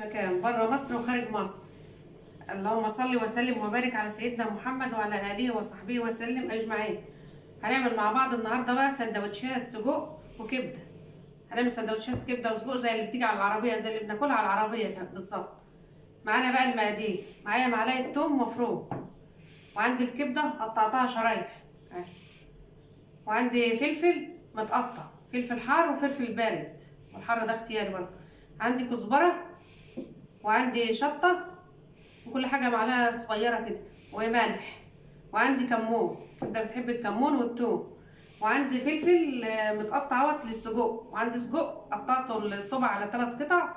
مكان بره مصر وخارج مصر. اللهم صل وسلم وبارك على سيدنا محمد وعلى آله وصحبه وسلم أجمعين. هنعمل مع بعض النهارده بقى سندوتشات سجق وكبدة. هنعمل سندوتشات كبدة وسجق زي اللي بتيجي على العربية زي اللي بناكلها على العربية بالظبط. معانا بقى المقادير. معايا معلقة توم مفروم. وعندي الكبدة قطعتها شرايح. وعندي فلفل متقطع. فلفل حار وفلفل بارد. والحار ده اختياري برضه. عندي كزبرة وعندي شطة وكل حاجة معلقة صغيرة كده وملح وعندي كمون كده بتحب الكمون والثوم. وعندي فلفل آه، متقطع أهوت للسجق. وعندي سجق قطعته الصبع على ثلاث قطع.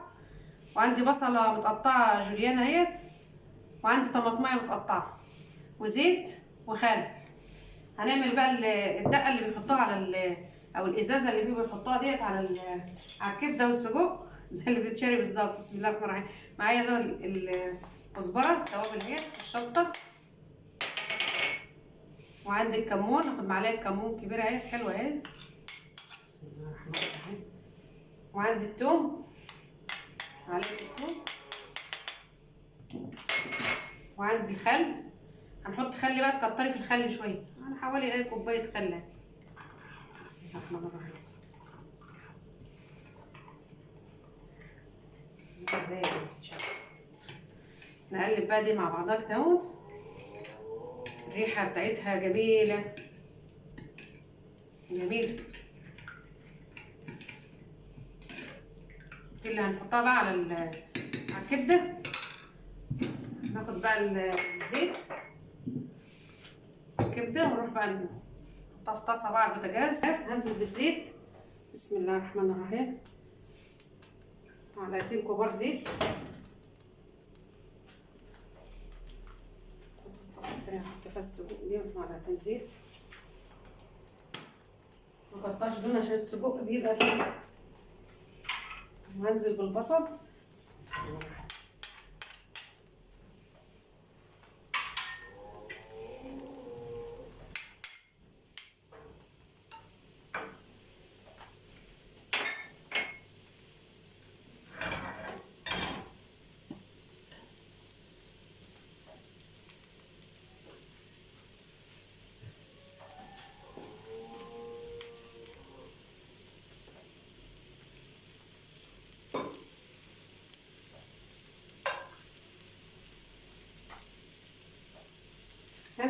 وعندي بصلة متقطعة جوليان أهيت. وعندي طماطمايه متقطعة. وزيت وخل. هنعمل بقى ال- الدقة اللي بيحطوها على أو الإزازة اللي بيبقوا يحطوها ديت على على الكبدة والسجق. زي اللي بتتشرب بالظبط. بسم الله الرحمن الرحيم. معايا اللي هو ال- الكزبره التوابل اهي الشطة. وعندي الكمون ناخد معلقة كمون كبيرة أهي حلوة أهي. بسم الله الرحمن الرحيم. وعندي الثوم معلقة الثوم وعندي خل. هنحط خل بقى تكتري في الخل شوية. أنا حوالي إيه كوباية خل بسم الله الرحمن الرحيم. زي ما. نقلب بقى دي مع بعضها كده أهوت. الريحة بتاعتها جميلة. جميله دي اللي هنحطها بقى على على الكبدة. ناخد بقى ال- الزيت. الكبدة ونروح بقى نحطها في طاسة بقى على البوتاجاز. هنزل بالزيت. بسم الله الرحمن الرحيم. معلقتين كبار زيت نحط فيها السجق دي معلقتين زيت مكترش دول عشان السجق بيبقى فيه وهنزل بالبصل بسم الله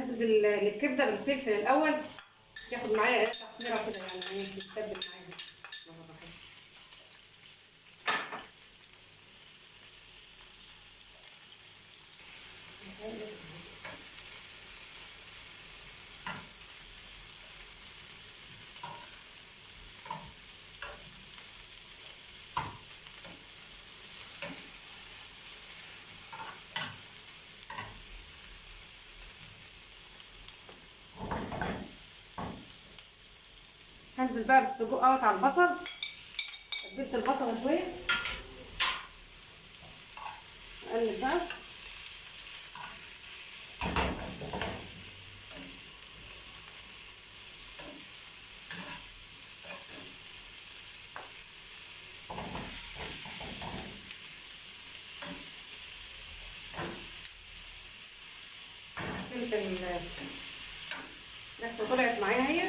الرحمن الرحيم هنزل بال- الكبده بالفلفل الأول. ياخد معايا إيه تحميره كده يعني يتبل معايا. بسم الله هنزل بقى بالسجق اهوت على البصل. تبلت البصله شوية أقلب بقى فلفل ريحته طلعت معايا اهي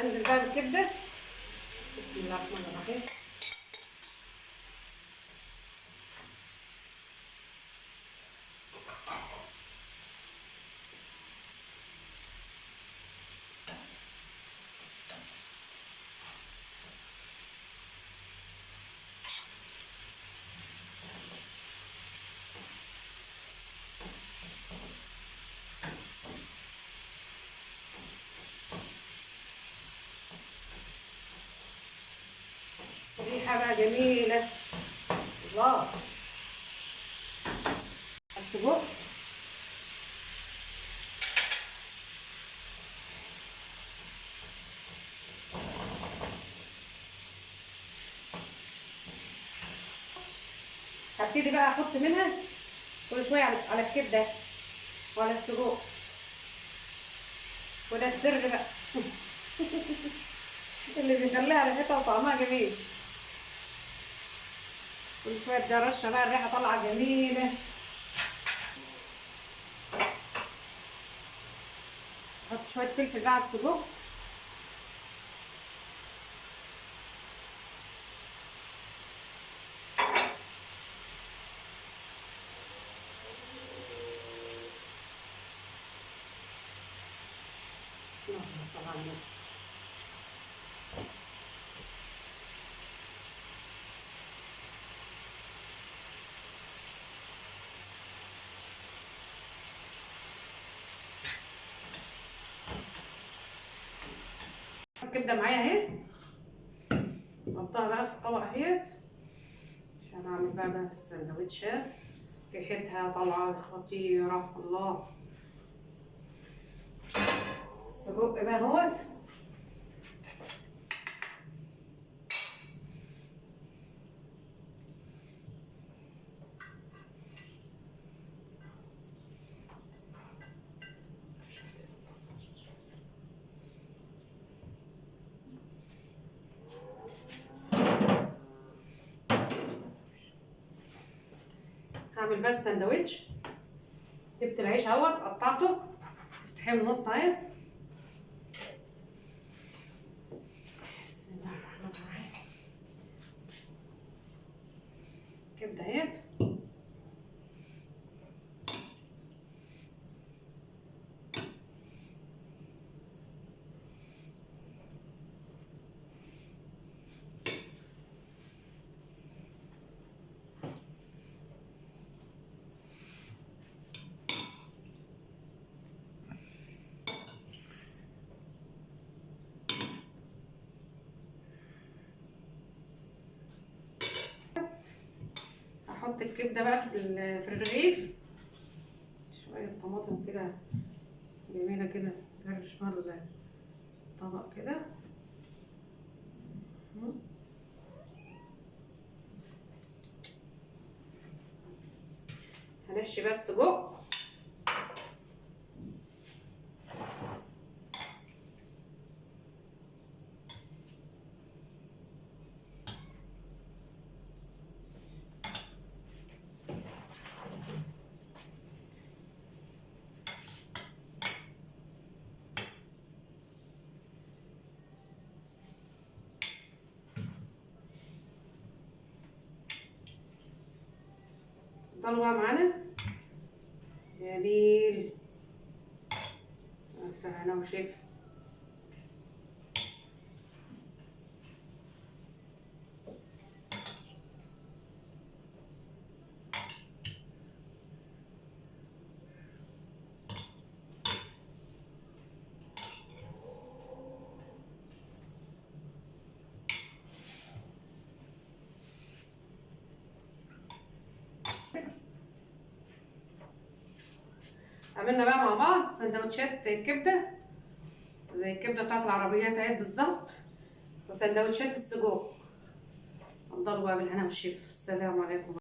انزل بقى بالكبدة. بسم الله الرحمن الرحيم. ريحة بقى جميلة. الله. السجق هبتدي بقى أحط منها كل شوية على على الكبدة وعلى السجق. وده السر بقى. اللي بيخليها ريحتها وطعمها جميل. كل شوية رشه بقى الريحة طالعة جميلة. أحط شوية فلفل بقى على السجق. صل الكبده معايا اهي. احطها بقى في الطبق اهيت. عشان اعمل بقى, بقى السندوتشات. ريحتها طالعة خطيرة. الله. السجق بقى اهوت. هعمل بس سندوتش جبت العيش اهوت قطعته. افتحيه من النص اهي بسم الله الرحمن الرحيم. كبده هحط الكبدة بقى في ال- في الرغيف. شوية طماطم كده جميلة كده جرش مال الطبق كده. هنحشي بقى السجق ضلوا بقى معانا؟ جميل. ألف هنا وشفا عملنا بقى مع بعض سندوتشات كبدة زي الكبدة بتاعت العربيات اهي بالظبط وسندوتشات السجق. افضلوا بقى بالهنا والشفا. السلام عليكم.